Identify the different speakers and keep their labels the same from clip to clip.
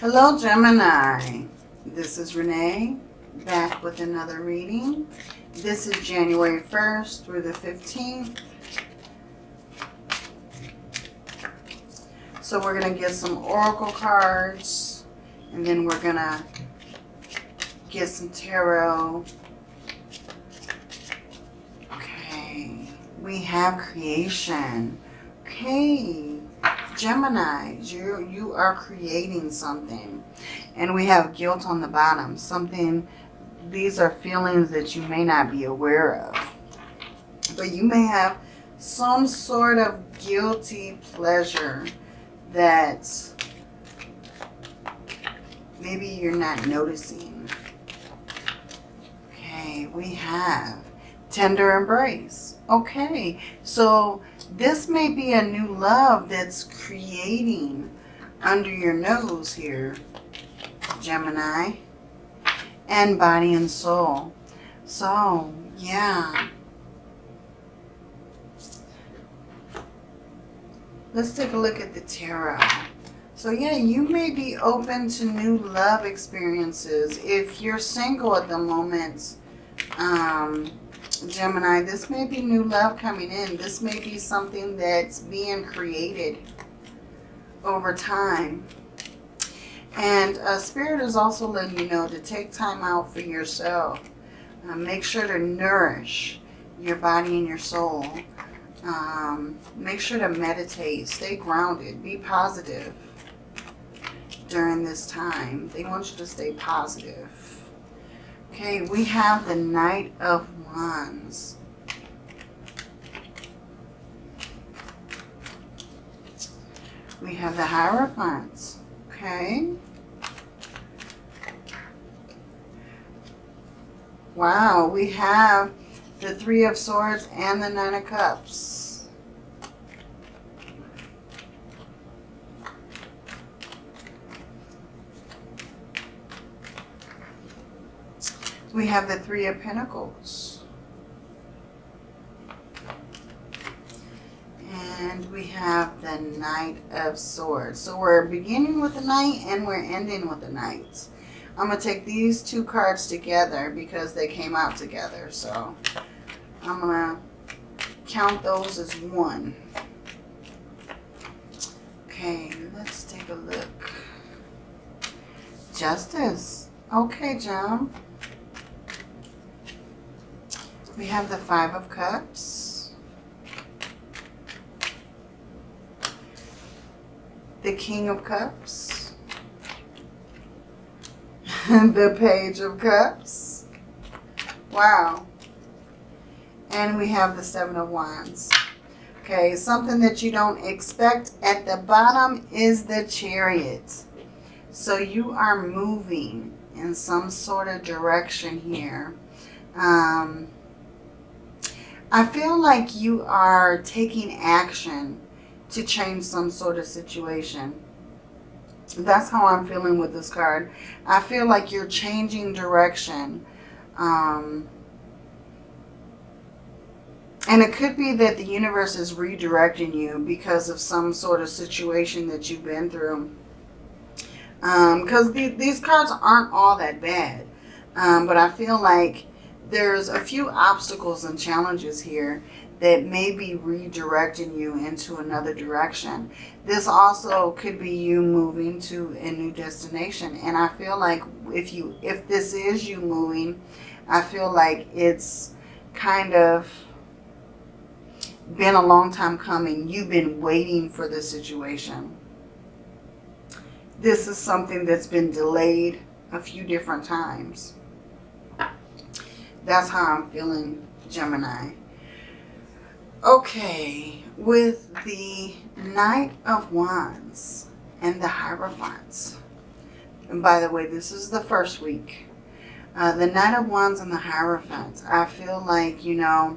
Speaker 1: Hello, Gemini. This is Renee, back with another reading. This is January 1st through the 15th. So we're going to get some oracle cards, and then we're going to get some tarot. Okay, we have creation. Okay, Gemini, you, you are creating something. And we have guilt on the bottom. Something, these are feelings that you may not be aware of. But you may have some sort of guilty pleasure that maybe you're not noticing. Okay, we have tender embrace. Okay, so this may be a new love that's creating under your nose here, Gemini, and body and soul. So, yeah. Let's take a look at the tarot. So yeah, you may be open to new love experiences. If you're single at the moment, um, Gemini, this may be new love coming in. This may be something that's being created over time. And uh, Spirit is also letting you know to take time out for yourself. Uh, make sure to nourish your body and your soul. Um, make sure to meditate. Stay grounded. Be positive during this time. They want you to stay positive. Okay, we have the Knight of Wands. We have the Hierophants. Okay. Wow, we have the Three of Swords and the Nine of Cups. We have the Three of Pentacles. And we have the Knight of Swords. So we're beginning with the Knight and we're ending with the Knight. I'm going to take these two cards together because they came out together. So I'm going to count those as one. Okay, let's take a look. Justice. Okay, John. We have the Five of Cups. The King of Cups. the Page of Cups. Wow. And we have the Seven of Wands. Okay, something that you don't expect at the bottom is the Chariot. So you are moving in some sort of direction here. Um, I feel like you are taking action to change some sort of situation. That's how I'm feeling with this card. I feel like you're changing direction. Um, and it could be that the universe is redirecting you because of some sort of situation that you've been through. Because um, the, these cards aren't all that bad. Um, but I feel like there's a few obstacles and challenges here that may be redirecting you into another direction. This also could be you moving to a new destination. And I feel like if you if this is you moving, I feel like it's kind of been a long time coming. You've been waiting for this situation. This is something that's been delayed a few different times. That's how I'm feeling, Gemini. Okay, with the Knight of Wands and the Hierophants. And by the way, this is the first week. Uh, the Knight of Wands and the Hierophants. I feel like, you know,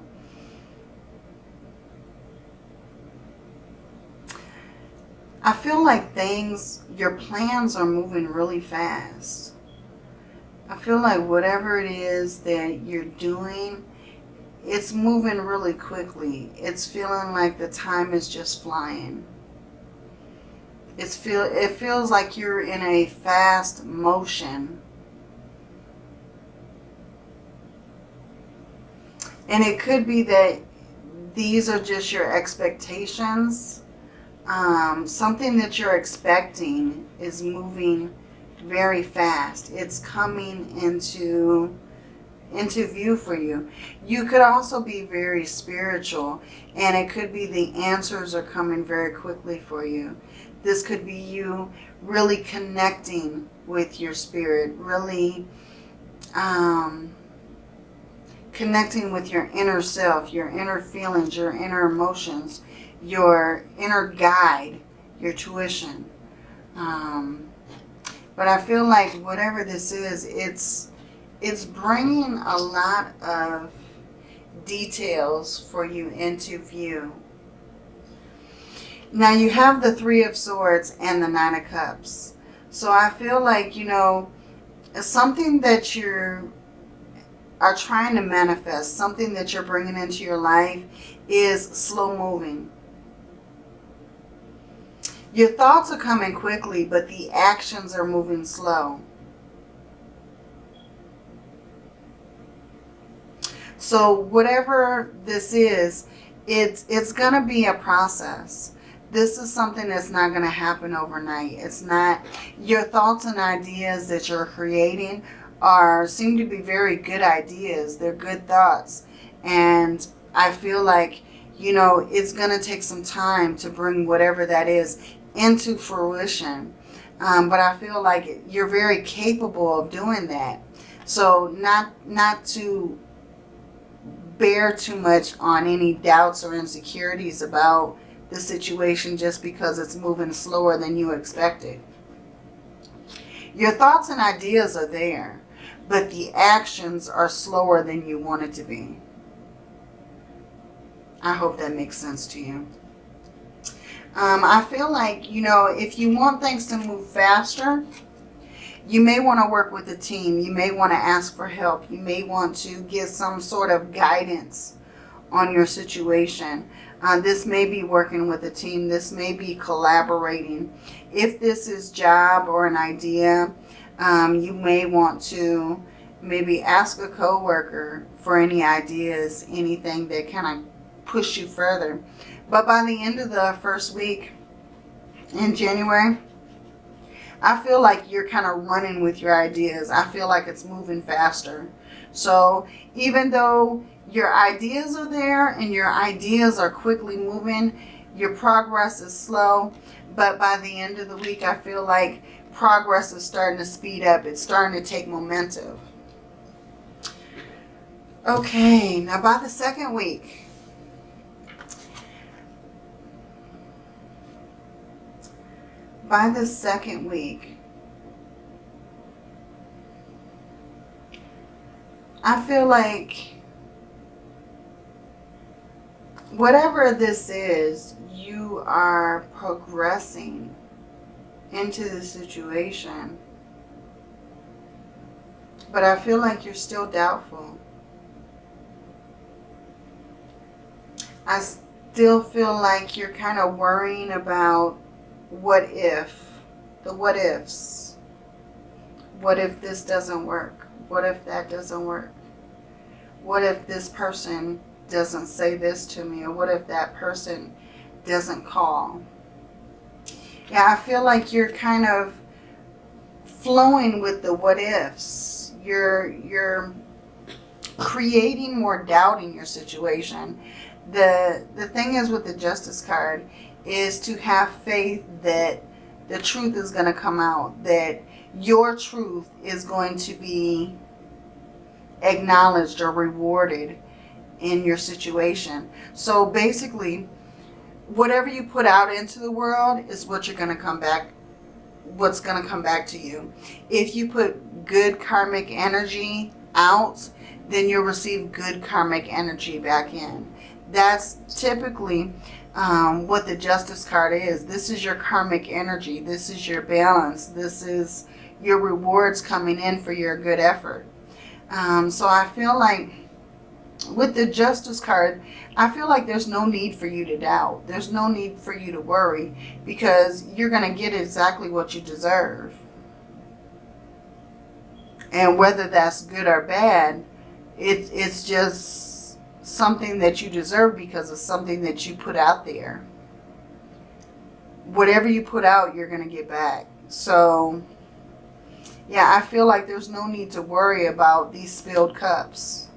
Speaker 1: I feel like things, your plans are moving really fast. I feel like whatever it is that you're doing, it's moving really quickly. It's feeling like the time is just flying. It's feel, it feels like you're in a fast motion. And it could be that these are just your expectations. Um, something that you're expecting is moving very fast. It's coming into into view for you. You could also be very spiritual and it could be the answers are coming very quickly for you. This could be you really connecting with your spirit, really um, connecting with your inner self, your inner feelings, your inner emotions, your inner guide, your tuition. Um, but I feel like whatever this is, it's it's bringing a lot of details for you into view. Now you have the Three of Swords and the Nine of Cups. So I feel like, you know, something that you're are trying to manifest, something that you're bringing into your life is slow moving. Your thoughts are coming quickly, but the actions are moving slow. So whatever this is, it's, it's going to be a process. This is something that's not going to happen overnight. It's not your thoughts and ideas that you're creating are seem to be very good ideas. They're good thoughts. And I feel like, you know, it's going to take some time to bring whatever that is into fruition. Um, but I feel like you're very capable of doing that. So not, not to bear too much on any doubts or insecurities about the situation just because it's moving slower than you expected. Your thoughts and ideas are there but the actions are slower than you want it to be. I hope that makes sense to you. Um, I feel like, you know, if you want things to move faster, you may want to work with a team. You may want to ask for help. You may want to get some sort of guidance on your situation. Uh, this may be working with a team. This may be collaborating. If this is job or an idea, um, you may want to maybe ask a coworker for any ideas, anything that kind of push you further. But by the end of the first week in January, I feel like you're kind of running with your ideas. I feel like it's moving faster. So even though your ideas are there and your ideas are quickly moving, your progress is slow. But by the end of the week, I feel like progress is starting to speed up. It's starting to take momentum. Okay, now by the second week, by the second week, I feel like whatever this is, you are progressing into the situation. But I feel like you're still doubtful. I still feel like you're kind of worrying about what if, the what ifs. What if this doesn't work? What if that doesn't work? What if this person doesn't say this to me? Or what if that person doesn't call? Yeah, I feel like you're kind of flowing with the what ifs. You're, you're creating more doubt in your situation. The, the thing is with the justice card is to have faith that the truth is going to come out, that your truth is going to be acknowledged or rewarded in your situation. So basically, whatever you put out into the world is what you're going to come back what's going to come back to you. If you put good karmic energy out, then you'll receive good karmic energy back in. That's typically um, what the Justice card is. This is your karmic energy. This is your balance. This is your rewards coming in for your good effort. Um, so I feel like with the justice card, I feel like there's no need for you to doubt. There's no need for you to worry because you're going to get exactly what you deserve. And whether that's good or bad, it, it's just something that you deserve because of something that you put out there. Whatever you put out, you're going to get back. So, yeah, I feel like there's no need to worry about these spilled cups.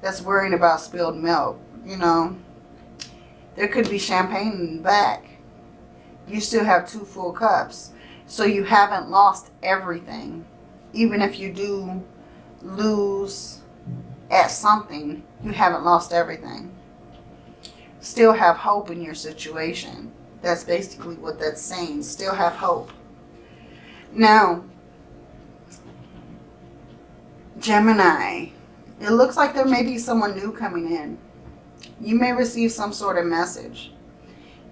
Speaker 1: That's worrying about spilled milk, you know. There could be champagne in the back. You still have two full cups. So you haven't lost everything even if you do lose at something, you haven't lost everything. Still have hope in your situation. That's basically what that's saying. Still have hope. Now, Gemini, it looks like there may be someone new coming in. You may receive some sort of message.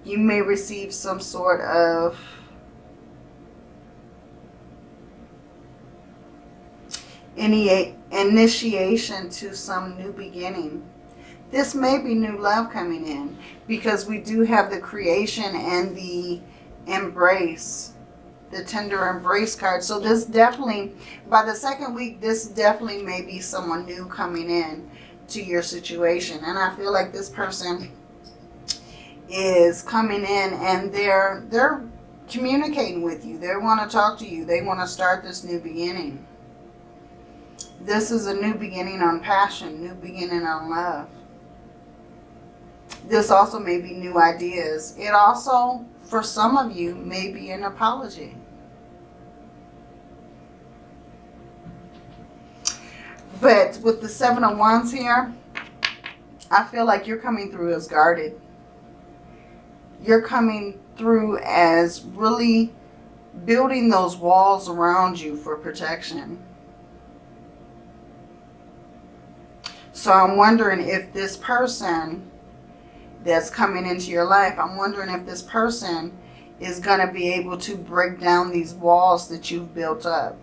Speaker 1: You may receive some sort of any initiation to some new beginning. This may be new love coming in because we do have the creation and the embrace, the tender embrace card. So this definitely, by the second week, this definitely may be someone new coming in to your situation. And I feel like this person is coming in and they're, they're communicating with you. They want to talk to you. They want to start this new beginning. This is a new beginning on passion, new beginning on love. This also may be new ideas. It also, for some of you, may be an apology. But with the Seven of Wands here, I feel like you're coming through as guarded. You're coming through as really building those walls around you for protection. So I'm wondering if this person that's coming into your life, I'm wondering if this person is going to be able to break down these walls that you've built up.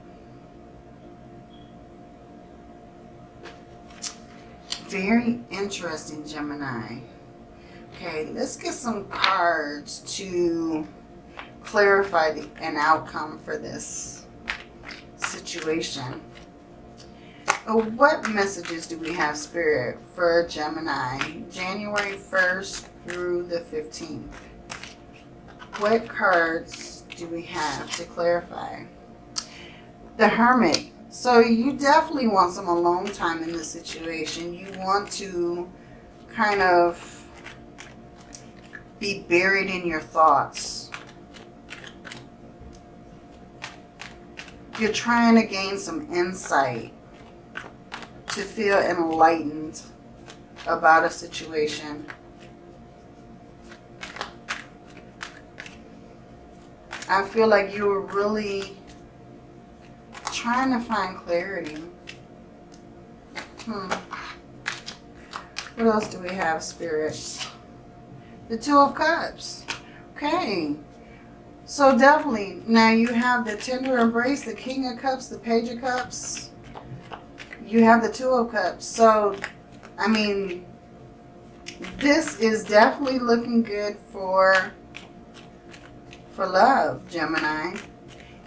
Speaker 1: Very interesting, Gemini. Okay, let's get some cards to clarify the, an outcome for this situation. Oh, what messages do we have, Spirit, for Gemini, January 1st through the 15th? What cards do we have to clarify? The Hermit. So you definitely want some alone time in this situation. You want to kind of be buried in your thoughts. You're trying to gain some insight to feel enlightened about a situation. I feel like you were really trying to find clarity. Hmm. What else do we have, spirits? The Two of Cups. Okay. So definitely, now you have the tender embrace, the King of Cups, the Page of Cups you have the Two of Cups. So, I mean, this is definitely looking good for, for love, Gemini.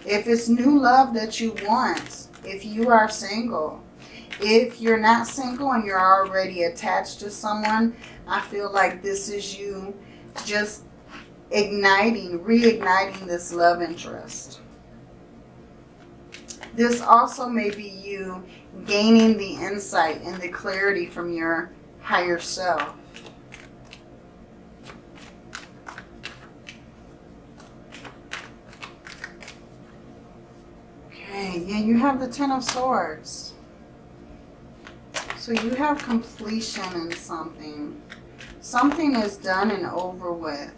Speaker 1: If it's new love that you want, if you are single, if you're not single and you're already attached to someone, I feel like this is you just igniting, reigniting this love interest. This also may be you gaining the insight and the clarity from your higher self. Okay, yeah, you have the Ten of Swords. So you have completion in something. Something is done and over with.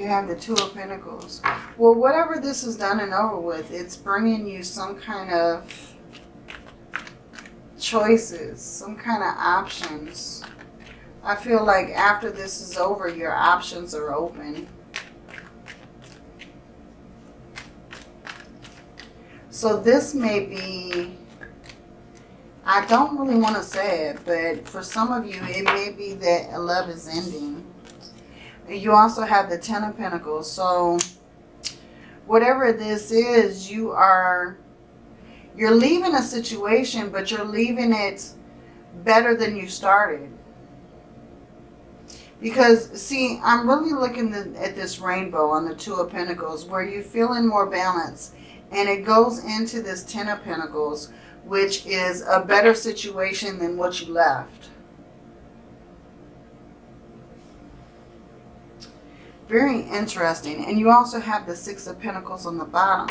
Speaker 1: You have the Two of Pentacles. Well, whatever this is done and over with, it's bringing you some kind of choices, some kind of options. I feel like after this is over, your options are open. So this may be I don't really want to say it, but for some of you, it may be that a love is ending. You also have the Ten of Pentacles. So whatever this is, you are, you're leaving a situation, but you're leaving it better than you started. Because, see, I'm really looking at this rainbow on the Two of Pentacles where you're feeling more balance. And it goes into this Ten of Pentacles, which is a better situation than what you left. Very interesting. And you also have the Six of Pentacles on the bottom.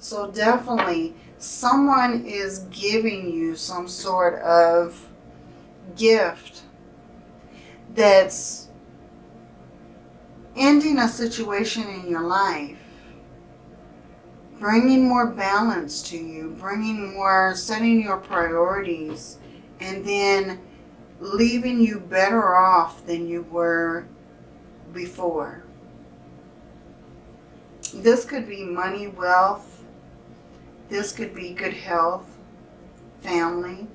Speaker 1: So definitely someone is giving you some sort of gift that's ending a situation in your life, bringing more balance to you, bringing more, setting your priorities, and then leaving you better off than you were before. This could be money, wealth. This could be good health, family.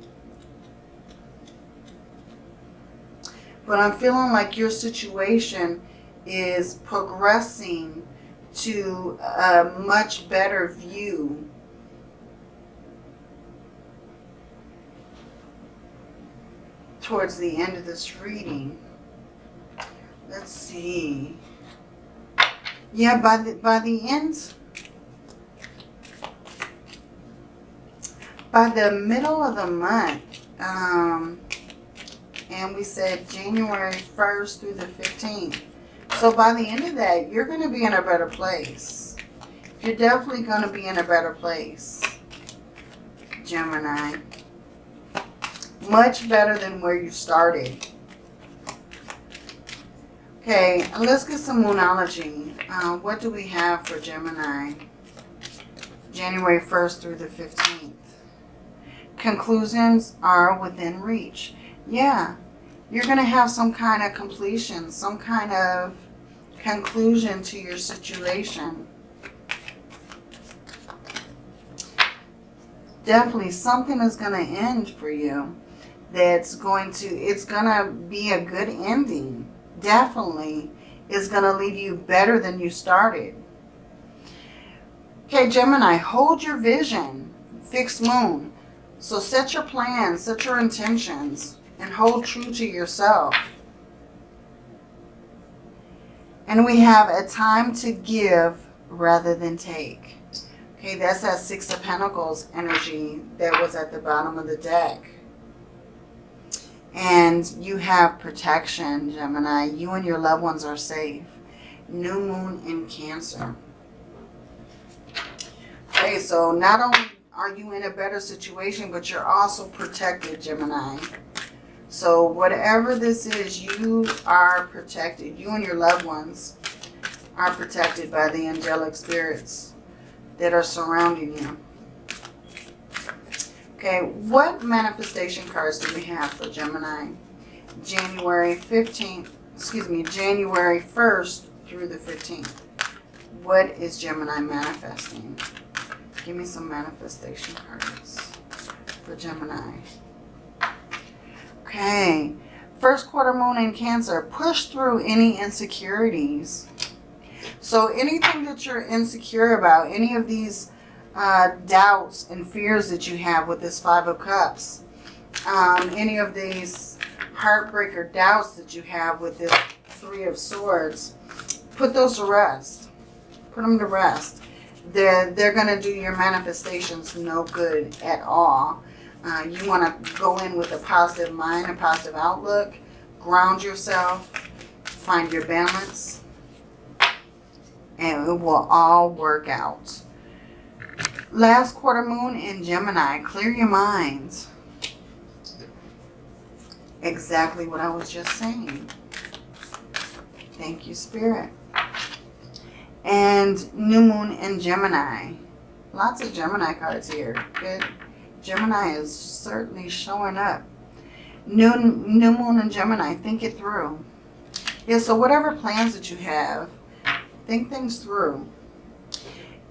Speaker 1: But I'm feeling like your situation is progressing to a much better view towards the end of this reading. Let's see. Yeah, by the, by the end, by the middle of the month, um, and we said January 1st through the 15th, so by the end of that, you're going to be in a better place. You're definitely going to be in a better place, Gemini. Much better than where you started. Okay, let's get some Moonology. Uh, what do we have for Gemini? January 1st through the 15th. Conclusions are within reach. Yeah, you're going to have some kind of completion, some kind of conclusion to your situation. Definitely something is going to end for you that's going to, it's going to be a good ending. Definitely is going to leave you better than you started. Okay, Gemini, hold your vision. Fixed moon. So set your plans, set your intentions, and hold true to yourself. And we have a time to give rather than take. Okay, that's that Six of Pentacles energy that was at the bottom of the deck. And you have protection, Gemini. You and your loved ones are safe. New moon in Cancer. Okay, so not only are you in a better situation, but you're also protected, Gemini. So whatever this is, you are protected. You and your loved ones are protected by the angelic spirits that are surrounding you. Okay, what manifestation cards do we have for Gemini? January 15th, excuse me, January 1st through the 15th. What is Gemini manifesting? Give me some manifestation cards for Gemini. Okay. First quarter moon in Cancer. Push through any insecurities. So anything that you're insecure about, any of these uh, doubts and fears that you have with this Five of Cups, um, any of these heartbreaker doubts that you have with this Three of Swords, put those to rest. Put them to rest. They're, they're going to do your manifestations no good at all. Uh, you want to go in with a positive mind, a positive outlook, ground yourself, find your balance, and it will all work out. Last quarter moon in Gemini, clear your minds. Exactly what I was just saying. Thank you, Spirit. And new moon in Gemini. Lots of Gemini cards here. Good. Gemini is certainly showing up. New, new moon in Gemini, think it through. Yeah, so whatever plans that you have, think things through.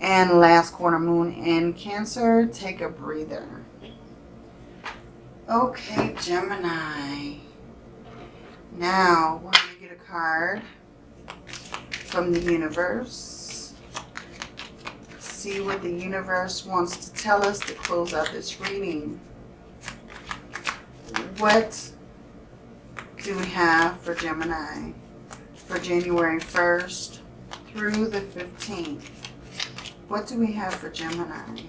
Speaker 1: And last quarter moon in Cancer, take a breather. Okay, Gemini. Now, we're going to get a card from the universe. See what the universe wants to tell us to close out this reading. What do we have for Gemini for January 1st through the 15th? What do we have for Gemini?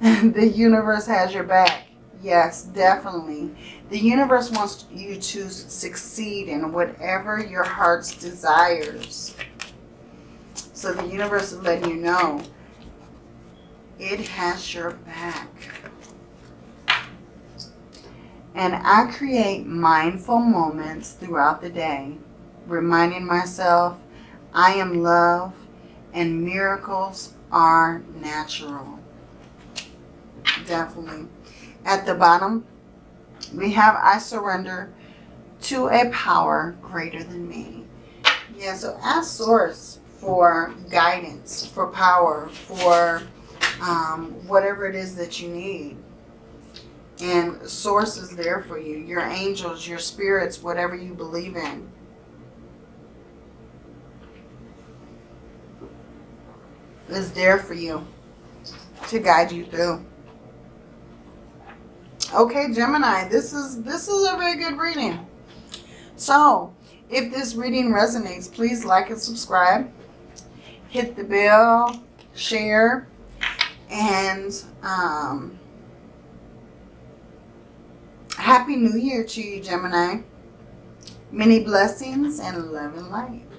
Speaker 1: the universe has your back. Yes, definitely. The universe wants you to succeed in whatever your heart's desires. So the universe is letting you know it has your back. And I create mindful moments throughout the day, reminding myself I am love and miracles are natural. Definitely. At the bottom, we have I surrender to a power greater than me. Yeah, so ask Source for guidance, for power, for um, whatever it is that you need. And Source is there for you. Your angels, your spirits, whatever you believe in. Is there for you to guide you through. Okay, Gemini, this is this is a very good reading. So, if this reading resonates, please like and subscribe. Hit the bell, share, and um, Happy New Year to you, Gemini. Many blessings and love and light.